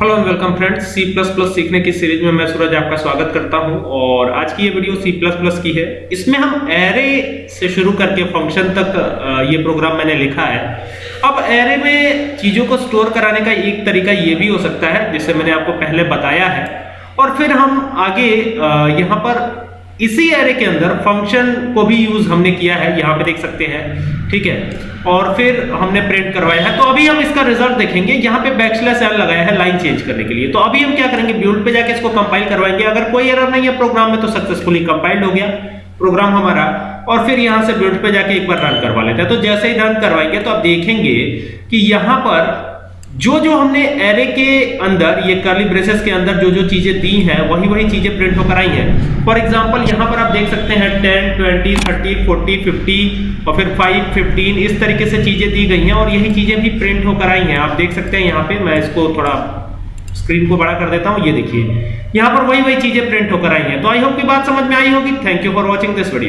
Hello and welcome friends C plus plus सीखने की series में मैं सूरज आपका स्वागत करता हूँ और आज की ये वीडियो सी प्लस प्लस की है। इसमें हम एरे से शुरू करके फ़ंक्शन तक ये प्रोग्राम मैंने लिखा है। अब एरे में चीज़ों को स्टोर कराने का एक तरीका ये भी हो सकता है, जिसे मैंने आपको पहले बताया है। और फिर हम आगे यहाँ पर इसी एरे के अंदर फ़ंक्शन को भी यूज़ हमने किया है, यहाँ पे देख सकते हैं, ठीक है? और फिर हमने प्रिंट करवाया है। तो अभी हम इसका रिज़ल्ट देखेंगे। यहाँ पे बैकस्लैश एल लगाया है लाइन चेंज करने के लिए। तो अभी हम क्या करेंगे? बिल्ड पे जाके इसको कंपाइल करवाएँगे। अगर कोई एरर नहीं है प्रोग्राम में तो सक्सेसफुली कंपाइल्ड हो गया प्रोग्राम हमारा। और फिर यहाँ से बिल्ड पे जाके एक बार रन करवा लेते हैं। तो जैसे ही रन करवाएँगे तो आप देखेंगे कि यहाँ पर जो जो हमने एरे के अंदर, ये कर्ली ब्रेसेस के अंदर जो जो चीज़ें दी हैं, वही वही चीज़ें प्रिंट होकर आई हैं। फॉर एग्जांपल यहाँ पर आप देख सकते हैं 10 20 30 40 50 और फिर 5 15 इस तरीके से चीज़ें दी गई हैं और यही चीज़ें भी प्रिंट होकर आई हैं। आप देख सकते हैं यहाँ पे, मैं इसको थोड़ा स्क्रीन को बड़ा कर देता हूँ, ये देखिए। यहाँ पर वही वही चीज़ें प्रिंट होकर आई हैं। तो आई होप की बात समझ में आई होगी। Thank you for watching this video